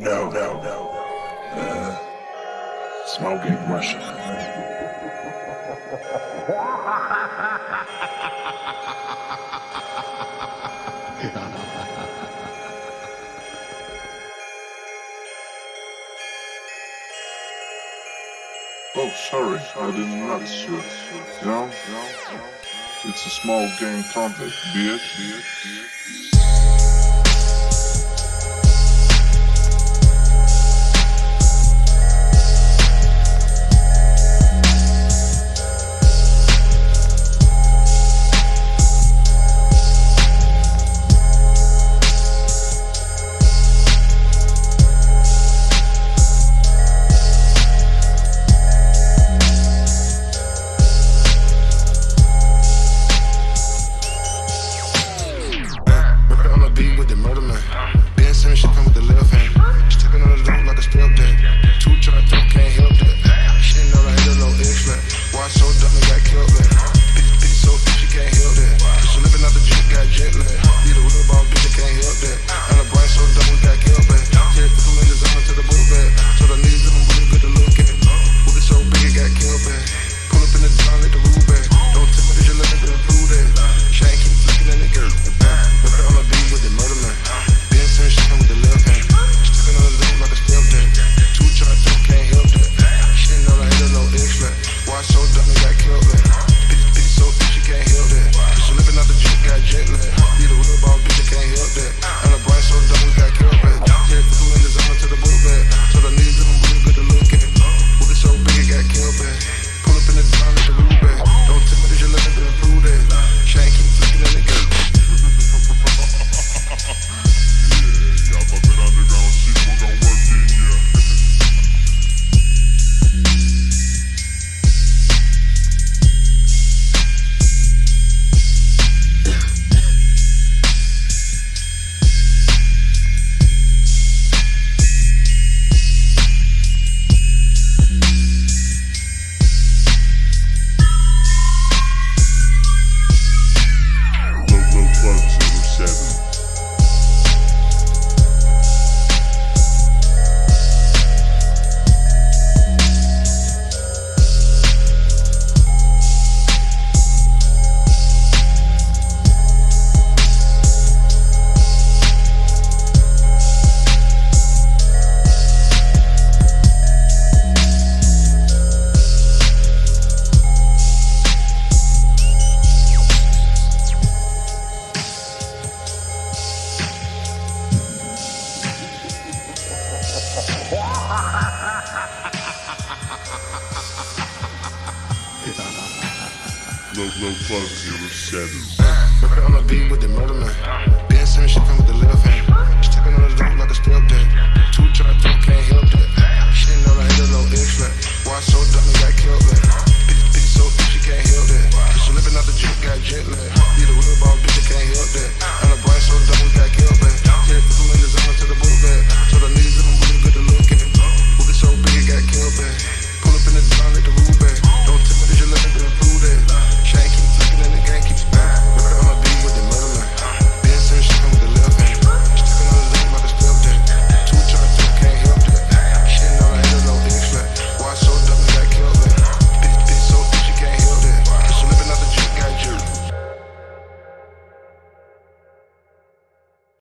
No, no, no. Uh, smoking Russian. oh, sorry, I didn't notice you. No. It's a small game contest, bitch. no, no fun, zero seven. Working on a beat with the murder man. Dancing and shit come with the little fan.